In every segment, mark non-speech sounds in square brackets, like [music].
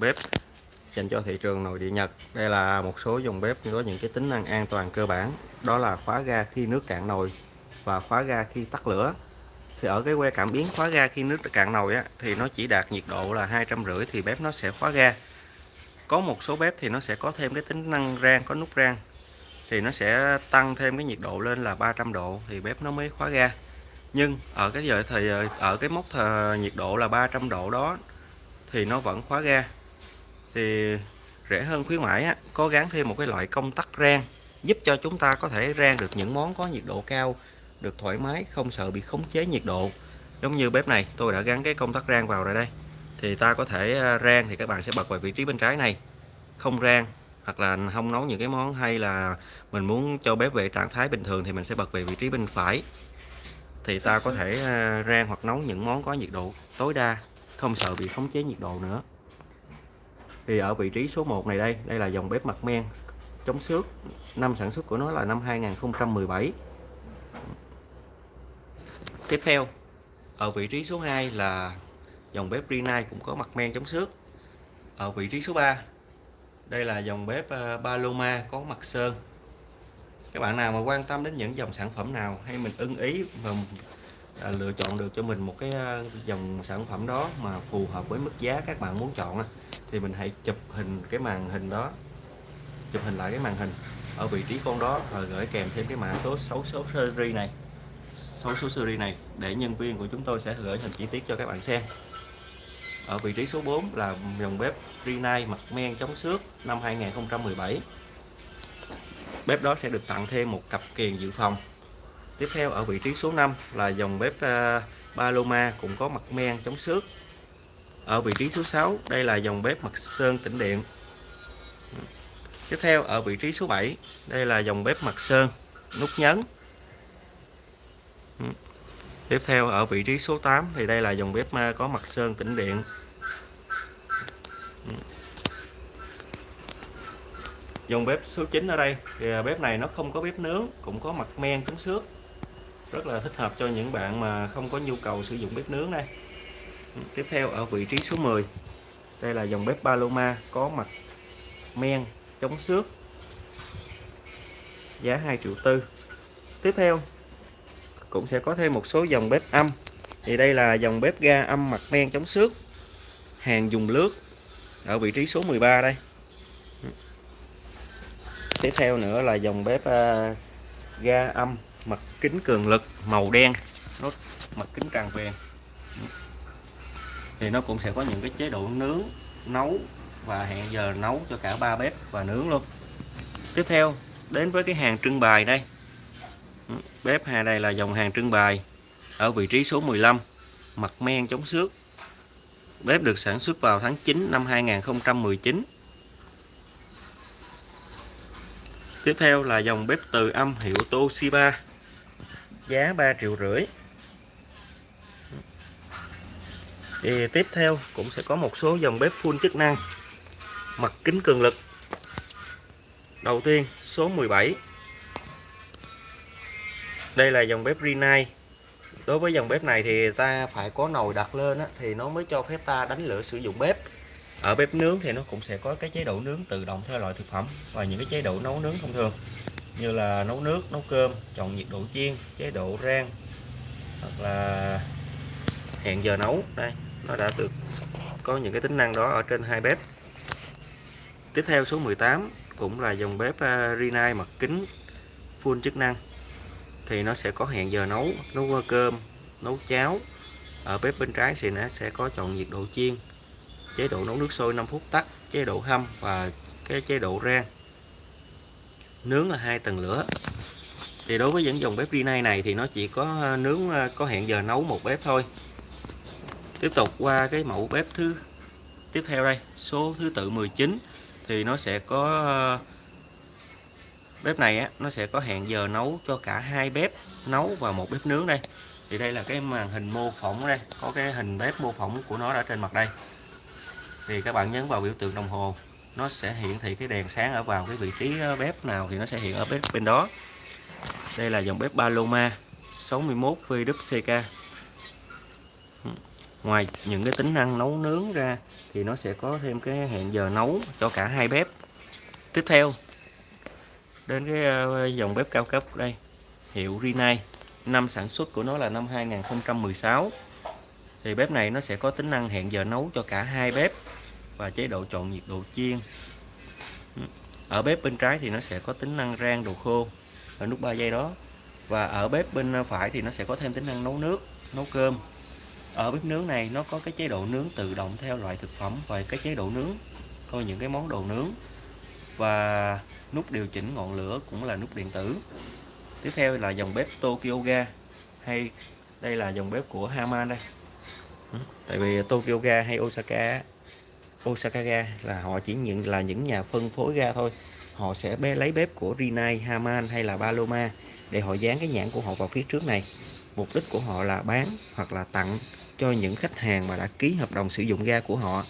bếp. Dành cho thị trường nội địa Nhật đây là một số dòng bếp có những cái tính năng an toàn cơ bản. Đó là khóa ga khi nước cạn nồi và khóa ga khi tắt lửa. Thì ở cái que cảm biến khóa ga khi nước cạn nồi á, thì nó chỉ đạt nhiệt độ là hai trăm rưỡi thì bếp nó sẽ khóa ga. Có một số bếp thì nó sẽ có thêm cái tính năng rang có nút rang. Thì nó sẽ tăng thêm cái nhiệt độ lên là 300 độ thì bếp nó mới khóa ga. Nhưng ở cái giờ thì ở cái mốc nhiệt độ là 300 độ đó thì nó vẫn khóa ga thì rẻ hơn khuyến mãi á, có gắn thêm một cái loại công tắc rang giúp cho chúng ta có thể rang được những món có nhiệt độ cao được thoải mái không sợ bị khống chế nhiệt độ. Giống như bếp này tôi đã gắn cái công tắc rang vào rồi đây. Thì ta có thể à, rang thì các bạn sẽ bật vào vị trí bên trái này. Không rang hoặc là không nấu những cái món hay là mình muốn cho bếp về trạng thái bình thường thì mình sẽ bật về vị trí bên phải. Thì ta có thể à, rang hoặc nấu những món có nhiệt độ tối đa không sợ bị khống chế nhiệt độ nữa thì ở vị trí số 1 này đây đây là dòng bếp mặt men chống xước. Năm sản xuất của nó là năm 2017 tiếp theo, ở vị trí số 2 là dòng bếp Rinnai cũng có mặt men chống xước. Ở vị trí số 3 đây là dòng bếp ờ, Paloma có mặt sơn. Các bạn nào mà quan tâm đến những dòng sản phẩm nào hay mình ưng ý và à, lựa chọn được cho mình một cái à, dòng sản phẩm đó mà phù hợp với mức giá các bạn muốn chọn thì mình hãy chụp hình cái màn hình đó. Chụp hình lại cái màn hình ở vị trí con đó và gửi kèm thêm cái mã số 6 số series này số số series này để nhân viên của chúng tôi sẽ gửi hình chi tiết cho các bạn xem. Ở vị trí số 4 là dòng bếp Rinnai mặt men chống xước năm 2017 bếp đó sẽ được tặng thêm một cặp kiềng dự phòng tiếp theo ở vị trí số 5 là dòng bếp ờ, Paloma cũng có mặt men chống xước. Ở vị trí số 6 đây là dòng bếp mặt sơn tĩnh điện. Tiếp theo ở vị trí số 7 đây là dòng bếp mặt sơn nút nhấn. Tiếp theo ở vị trí số 8 thì đây là dòng bếp ờ, có mặt sơn tĩnh điện. Dòng bếp số 9 ở đây thì ờ, bếp này nó không có bếp nướng, cũng có mặt men chống xước rất là thích hợp cho những bạn mà không có nhu cầu sử dụng bếp nướng đây. Ừ, tiếp theo ở vị trí số 10 đây là dòng bếp Paloma có mặt men, chống xước, giá 2 triệu tư. Tiếp theo cũng sẽ có thêm một số dòng bếp âm. Thì đây là dòng bếp ga âm mặt men chống xước, hàng dùng lướt ở vị trí số 13 đây. Ừ. Tiếp theo nữa là dòng bếp à, ga âm mặt kính cường lực, màu đen. Nó mặt kính tràn viền thì nó cũng sẽ có những cái chế độ nướng, nấu và hẹn giờ nấu cho cả ba bếp và nướng luôn. Tiếp theo, đến với cái hàng trưng bày đây. Ừ, bếp hà đây là dòng hàng trưng bày ở vị trí số 15 mặt men chống xước. Bếp được sản xuất vào tháng 9 năm 2019 tiếp theo là dòng bếp từ âm hiệu Toshiba giá 3 triệu rưỡi. Thì tiếp theo cũng sẽ có một số dòng bếp full chức năng. Mặt kính cường lực. Đầu tiên số 17 đây là dòng bếp Rinnai. Đối với dòng bếp này thì ta phải có nồi đặt lên á, thì nó mới cho phép ta đánh lửa sử dụng bếp. Ở bếp nướng thì nó cũng sẽ có cái chế độ nướng tự động theo loại thực phẩm và những cái chế độ nấu nướng thông thường như là nấu nước, nấu cơm, chọn nhiệt độ chiên, chế độ rang, hoặc là hẹn giờ nấu. Đây, nó đã được có những cái tính năng đó ở trên hai bếp. Tiếp theo số 18 cũng là dòng bếp à, Rinnai mặt kính full chức năng. Thì nó sẽ có hẹn giờ nấu nấu cơm, nấu cháo. Ở bếp bên trái thì nó sẽ có chọn nhiệt độ chiên, chế độ nấu nước sôi 5 phút tắt, chế độ hâm và cái chế độ rang nướng là hai tầng lửa. Thì đối với những dòng bếp Rinnai này thì nó chỉ có ờ, nướng ờ, có hẹn giờ nấu một bếp thôi. Tiếp tục qua cái mẫu bếp thứ, tiếp theo đây, số thứ tự 19 thì nó sẽ có ờ, bếp này á, nó sẽ có hẹn giờ nấu cho cả hai bếp, nấu và một bếp nướng đây. Thì đây là cái màn hình mô phỏng đây, có cái hình bếp mô phỏng của nó ở trên mặt đây. Thì các bạn nhấn vào biểu tượng đồng hồ nó sẽ hiển thị cái đèn sáng ở vào cái vị trí ờ, bếp nào thì nó sẽ hiện ở bếp bên đó. Đây là dòng bếp Paloma 61 VWCK ngoài những cái tính năng nấu nướng ra thì nó sẽ có thêm cái hẹn giờ nấu cho cả hai bếp. Tiếp theo, đến cái ờ, dòng bếp cao cấp đây, hiệu Rinnai. Năm sản xuất của nó là năm 2016 thì bếp này nó sẽ có tính năng hẹn giờ nấu cho cả hai bếp và chế độ chọn nhiệt độ chiên. Ừ. Ở bếp bên trái thì nó sẽ có tính năng rang đồ khô ở nút 3 giây đó. Và ở bếp bên phải thì nó sẽ có thêm tính năng nấu nước, nấu cơm. Ở bếp nướng này nó có cái chế độ nướng tự động theo loại thực phẩm và cái chế độ nướng, coi những cái món đồ nướng. Và nút điều chỉnh ngọn lửa cũng là nút điện tử. Tiếp theo là dòng bếp Tokyo Ga, hay đây là dòng bếp của Haman đây. Ừ. Tại vì Tokyo Ga hay Osaka Osaka Ga là họ chỉ nhận là những nhà phân phối ga thôi. Họ sẽ bé lấy bếp của Rinnai, Haman hay là Paloma để họ dán cái nhãn của họ vào phía trước này. Mục đích của họ là bán hoặc là tặng cho những khách hàng mà đã ký hợp đồng sử dụng ga của họ.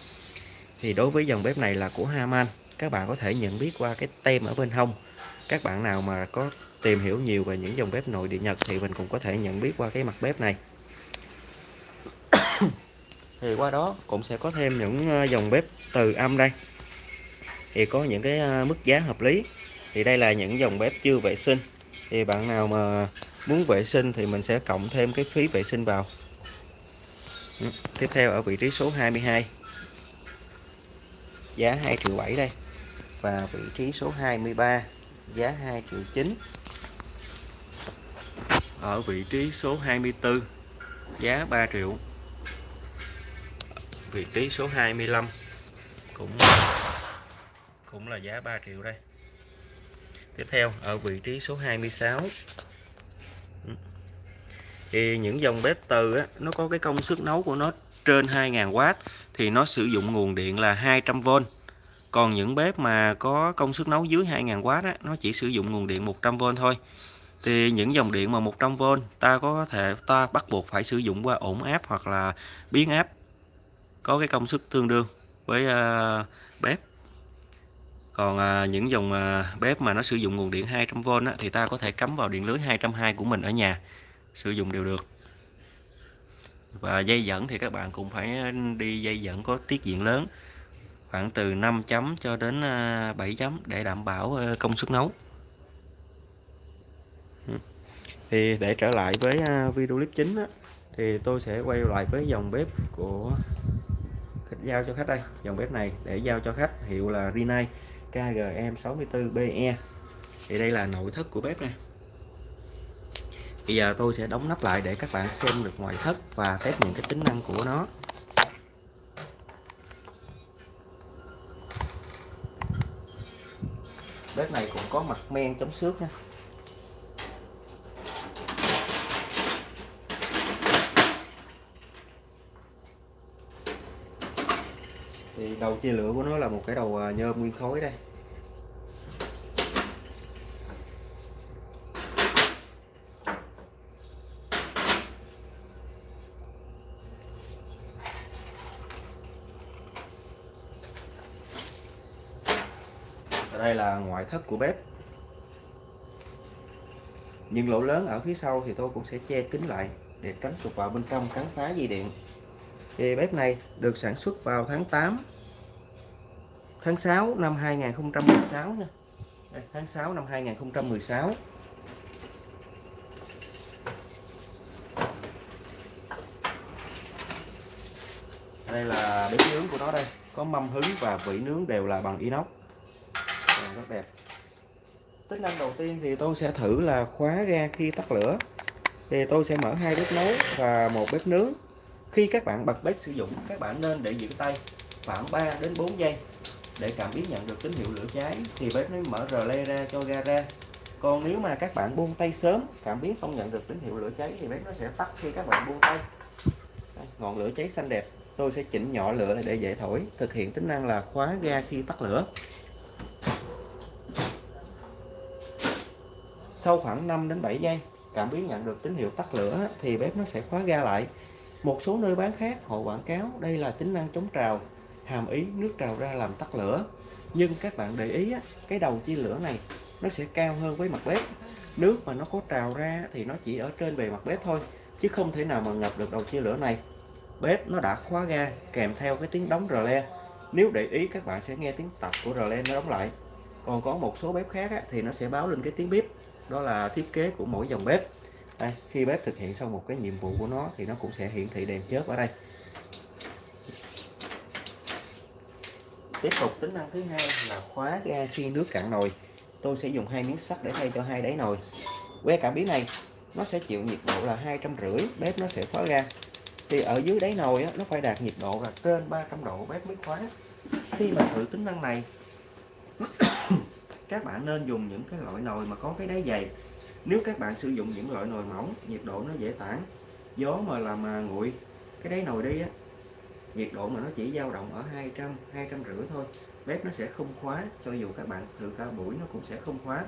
Thì đối với dòng bếp này là của Haman các bạn có thể nhận biết qua cái tem ở bên hông. Các bạn nào mà có tìm hiểu nhiều về những dòng bếp nội địa Nhật thì mình cũng có thể nhận biết qua cái mặt bếp này thì qua đó cũng sẽ có thêm những ờ, dòng bếp từ âm đây. Thì có những cái ờ, mức giá hợp lý. Thì đây là những dòng bếp chưa vệ sinh. Thì bạn nào mà muốn vệ sinh thì mình sẽ cộng thêm cái phí vệ sinh vào. Ừ, tiếp theo ở vị trí số 22 giá 2 triệu 7 đây. Và vị trí số 23 giá 2 triệu 9 ở vị trí số 24 giá 3 triệu vị trí số 25 cũng cũng là giá 3 triệu đây. Tiếp theo ở vị trí số 26 ừ. thì những dòng bếp từ á, nó có cái công suất nấu của nó trên 2.000W thì nó sử dụng nguồn điện là 200V còn những bếp mà có công suất nấu dưới 2.000W á, nó chỉ sử dụng nguồn điện 100V thôi. Thì những dòng điện mà 100V ta có thể ta bắt buộc phải sử dụng qua ổn áp hoặc là biến áp có cái công suất tương đương với uh, bếp. Còn uh, những dòng uh, bếp mà nó sử dụng nguồn điện 200V á, thì ta có thể cắm vào điện lưới 220 của mình ở nhà sử dụng đều được. Và dây dẫn thì các bạn cũng phải đi dây dẫn có tiết diện lớn khoảng từ 5 chấm cho đến 7 chấm để đảm bảo công suất nấu. Ừ. Thì để trở lại với video clip chính á, thì tôi sẽ quay lại với dòng bếp của giao cho khách đây. Dòng bếp này để giao cho khách, hiệu là Rinnai KGM64BE thì đây là nội thất của bếp này bây giờ tôi sẽ đóng nắp lại để các bạn xem được ngoại thất và test những cái tính năng của nó. Bếp này cũng có mặt men chống xước nha. Thì đầu chia lửa của nó là một cái đầu à, nhôm nguyên khối đây. Đây là ngoại thất của bếp. Những lỗ lớn ở phía sau thì tôi cũng sẽ che kín lại để tránh sụp vào bên trong cắn phá dây điện thì bếp này được sản xuất vào tháng 8 tháng 6 năm 2016 nha. Đây, tháng 6 năm 2016 đây là bếp nướng của nó đây. Có mâm hứng và vỉ nướng đều là bằng inox. Rất đẹp. Tính năng đầu tiên thì tôi sẽ thử là khóa ga khi tắt lửa. Thì tôi sẽ mở hai bếp nấu và một bếp nướng khi các bạn bật bếp sử dụng các bạn nên để giữ tay khoảng 3 đến 4 giây để cảm biến nhận được tín hiệu lửa cháy. Thì bếp nó mở rờ le ra cho ga ra. Còn nếu mà các bạn buông tay sớm cảm biến không nhận được tín hiệu lửa cháy thì bếp nó sẽ tắt khi các bạn buông tay. Đây, ngọn lửa cháy xanh đẹp. Tôi sẽ chỉnh nhỏ lửa để dễ thổi. Thực hiện tính năng là khóa ga khi tắt lửa. Sau khoảng 5 đến 7 giây cảm biến nhận được tín hiệu tắt lửa thì bếp nó sẽ khóa ga lại một số nơi bán khác họ quảng cáo đây là tính năng chống trào, hàm ý nước trào ra làm tắt lửa. Nhưng các bạn để ý cái đầu chia lửa này nó sẽ cao hơn với mặt bếp. Nước mà nó có trào ra thì nó chỉ ở trên bề mặt bếp thôi, chứ không thể nào mà ngập được đầu chia lửa này. Bếp nó đã khóa ga kèm theo cái tiếng đóng rờ le. Nếu để ý, các bạn sẽ nghe tiếng tập của rờ le nó đóng lại. Còn có một số bếp khác thì nó sẽ báo lên cái tiếng bếp. Đó là thiết kế của mỗi dòng bếp đây, khi bếp thực hiện xong một cái nhiệm vụ của nó thì nó cũng sẽ hiển thị đèn chớp ở đây. Tiếp tục tính năng thứ hai là khóa ga khi nước cạn nồi. Tôi sẽ dùng hai miếng sắt để thay cho hai đáy nồi. Que cảm biến này nó sẽ chịu nhiệt độ là hai trăm rưỡi bếp nó sẽ khóa ga. Thì ở dưới đáy nồi á, nó phải đạt nhiệt độ là trên 300 độ bếp mới khóa. Khi mà thử tính năng này [coughs] các bạn nên dùng những cái loại nồi mà có cái đáy dày nếu các bạn sử dụng những loại nồi mỏng, nhiệt độ nó dễ tản, gió mà làm mà nguội, cái đáy nồi đi á, nhiệt độ mà nó chỉ dao động ở 200 200 rưỡi thôi, bếp nó sẽ không khóa, cho dù các bạn thử cả buổi nó cũng sẽ không khóa.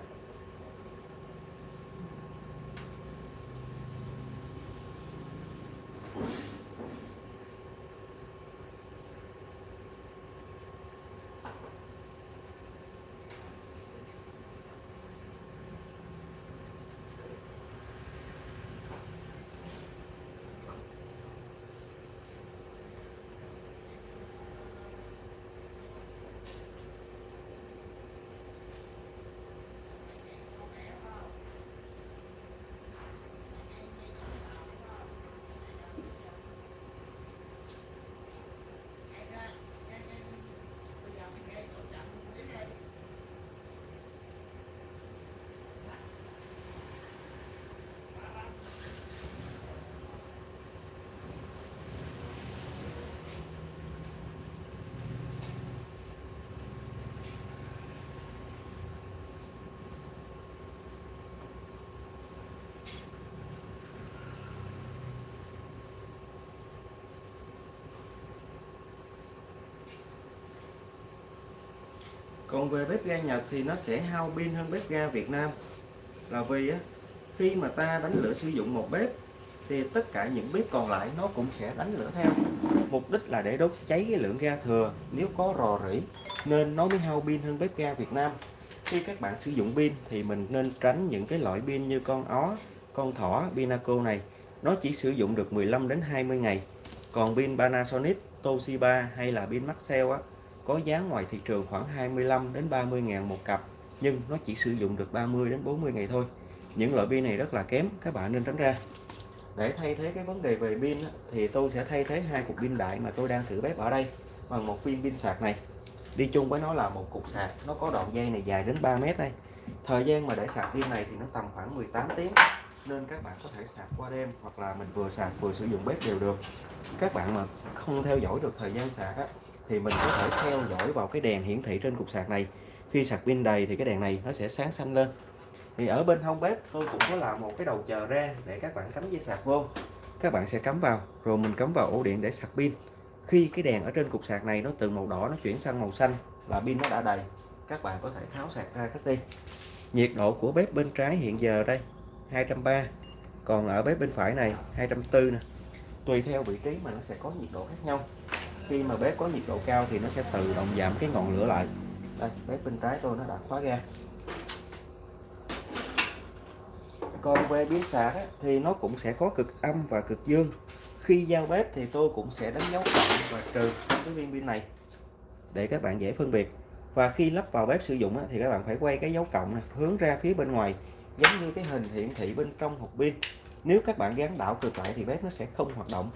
Còn về bếp ga Nhật thì nó sẽ hao pin hơn bếp ga Việt Nam. Là vì á, khi mà ta đánh lửa sử dụng một bếp, thì tất cả những bếp còn lại nó cũng sẽ đánh lửa theo. Mục đích là để đốt cháy cái lượng ga thừa, nếu có rò rỉ, nên nó mới hao pin hơn bếp ga Việt Nam. Khi các bạn sử dụng pin thì mình nên tránh những cái loại pin như con ó, con thỏ, Pinaco này. Nó chỉ sử dụng được 15 đến 20 ngày. Còn pin Panasonic, Toshiba hay là pin Maxell á có giá ngoài thị trường khoảng 25 đến 30 ngàn một cặp nhưng nó chỉ sử dụng được 30 đến 40 ngày thôi. Những loại pin này rất là kém các bạn nên tránh ra. Để thay thế cái vấn đề về pin thì tôi sẽ thay thế hai cục pin đại mà tôi đang thử bếp ở đây bằng một viên pin sạc này. Đi chung với nó là một cục sạc nó có đoạn dây này dài đến 3 mét đây. Thời gian mà để sạc pin này thì nó tầm khoảng 18 tiếng nên các bạn có thể sạc qua đêm hoặc là mình vừa sạc vừa sử dụng bếp đều được. Các bạn mà không theo dõi được thời gian sạc á, thì mình có thể theo dõi vào cái đèn hiển thị trên cục sạc này. Khi sạc pin đầy thì cái đèn này nó sẽ sáng xanh lên. Thì ở bên hông bếp, tôi cũng có làm một cái đầu chờ ra để các bạn cắm dây sạc vô. Các bạn sẽ cắm vào, rồi mình cắm vào ổ điện để sạc pin. Khi cái đèn ở trên cục sạc này nó từ màu đỏ nó chuyển sang màu xanh là pin nó đã đầy, các bạn có thể tháo sạc ra cách đi nhiệt độ của bếp bên trái hiện giờ đây 230 còn ở bếp bên phải này 240 nè. Tùy theo vị trí mà nó sẽ có nhiệt độ khác nhau khi mà bếp có nhiệt độ cao thì nó sẽ tự động giảm cái ngọn lửa lại. Đây, bếp bên trái tôi nó đã khóa ga. Còn về biến sạc thì nó cũng sẽ có cực âm và cực dương. Khi giao bếp thì tôi cũng sẽ đánh dấu cộng và trừ cái viên pin này để các bạn dễ phân biệt. Và khi lắp vào bếp sử dụng thì các bạn phải quay cái dấu cộng này hướng ra phía bên ngoài, giống như cái hình hiển thị bên trong hộp pin. Nếu các bạn gắn đảo cực lại thì bếp nó sẽ không hoạt động.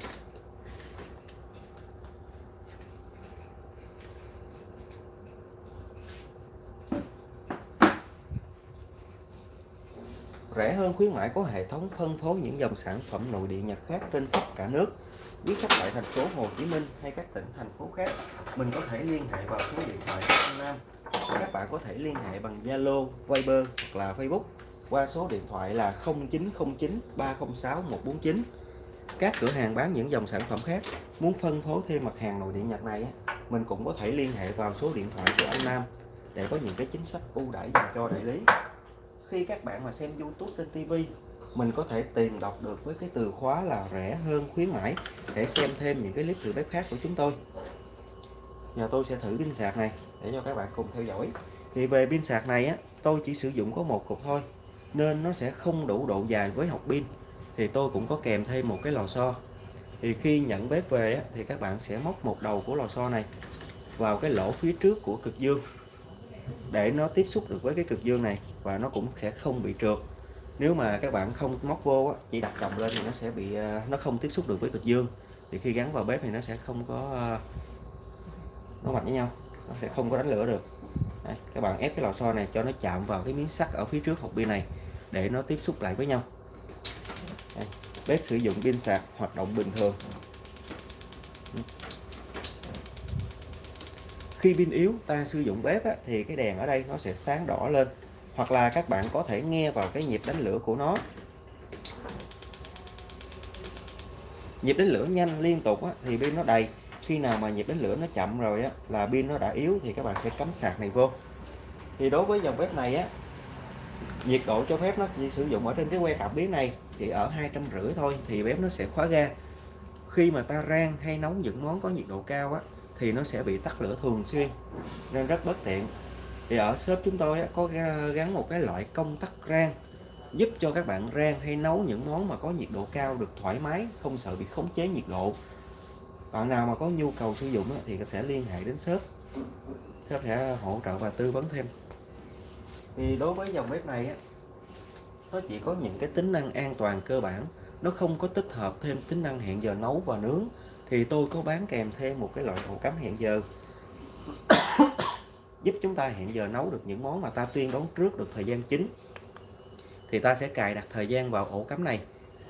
Rẻ hơn khuyến mãi có hệ thống phân phối những dòng sản phẩm nội địa Nhật khác trên khắp cả nước. Quý khách tại thành phố Hồ Chí Minh hay các tỉnh thành phố khác, mình có thể liên hệ vào số điện thoại An Nam. Các bạn có thể liên hệ bằng Zalo, Viber hoặc là Facebook qua số điện thoại là 0909 306 149. Các cửa hàng bán những dòng sản phẩm khác muốn phân phối thêm mặt hàng nội địa Nhật này, mình cũng có thể liên hệ vào số điện thoại của anh Nam để có những cái chính sách ưu đãi dành cho đại lý khi các bạn mà xem YouTube trên TV mình có thể tìm đọc được với cái từ khóa là rẻ hơn khuyến mãi. Để xem thêm những cái clip thử bếp khác của chúng tôi. Giờ tôi sẽ thử pin sạc này để cho các bạn cùng theo dõi. Thì về pin sạc này á tôi chỉ sử dụng có một cục thôi nên nó sẽ không đủ độ dài với học pin. Thì tôi cũng có kèm thêm một cái lò xo. Thì khi nhận bếp về á, thì các bạn sẽ móc một đầu của lò xo này vào cái lỗ phía trước của cực dương để nó tiếp xúc được với cái cực dương này và nó cũng sẽ không bị trượt. Nếu mà các bạn không móc vô á, chỉ đặt chồng lên thì nó sẽ bị à, nó không tiếp xúc được với cực dương. Thì khi gắn vào bếp thì nó sẽ không có à, nó mạnh với nhau nó sẽ không có đánh lửa được. Đây, các bạn ép cái lò xo này cho nó chạm vào cái miếng sắt ở phía trước hộp pin này để nó tiếp xúc lại với nhau. Đây, bếp sử dụng pin sạc hoạt động bình thường. Khi pin yếu ta sử dụng bếp á, thì cái đèn ở đây nó sẽ sáng đỏ lên. Hoặc là các bạn có thể nghe vào cái nhịp đánh lửa của nó. Nhịp đánh lửa nhanh liên tục á, thì pin nó đầy. Khi nào mà nhịp đánh lửa nó chậm rồi á, là pin nó đã yếu thì các bạn sẽ cắm sạc này vô. Thì đối với dòng bếp này á nhiệt độ cho phép nó chỉ sử dụng ở trên cái que cảm biến này chỉ ở hai trăm rưỡi thôi thì bếp nó sẽ khóa ga. Khi mà ta rang hay nấu những món có nhiệt độ cao á thì nó sẽ bị tắt lửa thường xuyên, nên rất bất tiện. Thì ở shop chúng tôi có gắn một cái loại công tắc rang, giúp cho các bạn rang hay nấu những món mà có nhiệt độ cao được thoải mái, không sợ bị khống chế nhiệt độ. Bạn nào mà có nhu cầu sử dụng thì sẽ liên hệ đến shop shop sẽ hỗ trợ và tư vấn thêm. Thì đối với dòng bếp này nó chỉ có những cái tính năng an toàn cơ bản, nó không có tích hợp thêm tính năng hẹn giờ nấu và nướng thì tôi có bán kèm thêm một cái loại ổ cắm hẹn giờ. [coughs] Giúp chúng ta hẹn giờ nấu được những món mà ta tuyên đoán trước được thời gian chính. Thì ta sẽ cài đặt thời gian vào ổ cắm này.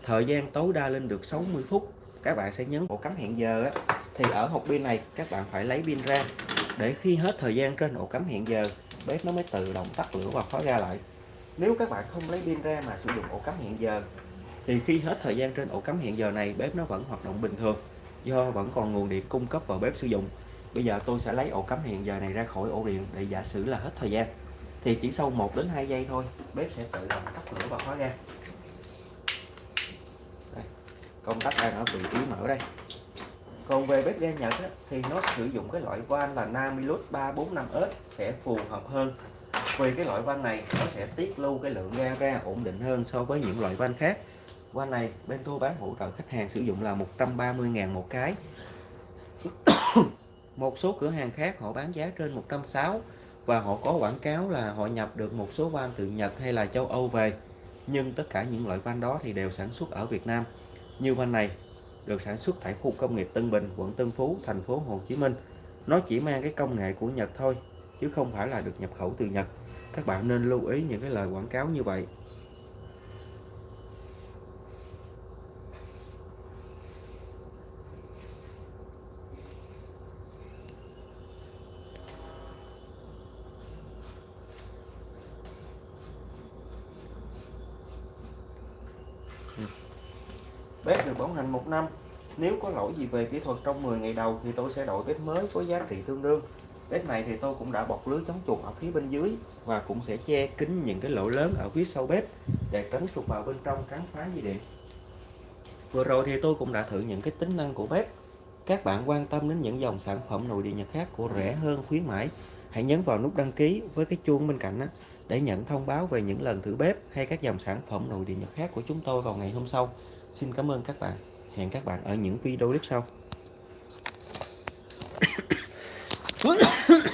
Thời gian tối đa lên được 60 phút. Các bạn sẽ nhấn ổ cắm hẹn giờ á, thì ở hộp pin này các bạn phải lấy pin ra. Để khi hết thời gian trên ổ cắm hẹn giờ bếp nó mới tự động tắt lửa và khóa ra lại. Nếu các bạn không lấy pin ra mà sử dụng ổ cắm hẹn giờ thì khi hết thời gian trên ổ cắm hẹn giờ này bếp nó vẫn hoạt động bình thường do vẫn còn nguồn điện cung cấp vào bếp sử dụng bây giờ tôi sẽ lấy ổ cắm hẹn giờ này ra khỏi ổ điện để giả sử là hết thời gian. Thì chỉ sau 1 đến 2 giây thôi bếp sẽ tự động tắt lửa và khóa ra đây, công tắc đang ở vị trí mở đây. Còn về bếp ga Nhật á, thì nó sử dụng cái loại van là Namilus 345S sẽ phù hợp hơn. Vì cái loại van này nó sẽ tiết lưu cái lượng ga ra ổn định hơn so với những loại van khác van này, bên tôi bán hỗ trợ khách hàng sử dụng là 130.000 một cái. [coughs] Một số cửa hàng khác họ bán giá trên 160 và họ có quảng cáo là họ nhập được một số van từ Nhật hay là châu Âu về. Nhưng tất cả những loại van đó thì đều sản xuất ở Việt Nam. Như van này được sản xuất tại khu công nghiệp Tân Bình, quận Tân Phú, thành phố Hồ Chí Minh. Nó chỉ mang cái công nghệ của Nhật thôi, chứ không phải là được nhập khẩu từ Nhật. Các bạn nên lưu ý những cái lời quảng cáo như vậy Bếp được bảo hành một năm. Nếu có lỗi gì về kỹ thuật trong 10 ngày đầu thì tôi sẽ đổi bếp mới có giá trị tương đương. Bếp này thì tôi cũng đã bọc lưới chống chuột ở phía bên dưới và cũng sẽ che kín những cái lỗ lớn ở phía sau bếp để tránh chuột vào bên trong cắn phá dây điện. Vừa rồi thì tôi cũng đã thử những cái tính năng của bếp. Các bạn quan tâm đến những dòng sản phẩm nội địa nhật khác của rẻ hơn, khuyến mãi, hãy nhấn vào nút đăng ký với cái chuông bên cạnh đó để nhận thông báo về những lần thử bếp hay các dòng sản phẩm nội địa nhật khác của chúng tôi vào ngày hôm sau. Xin cảm ơn các bạn hẹn các bạn ở những video clip sau [coughs] [coughs]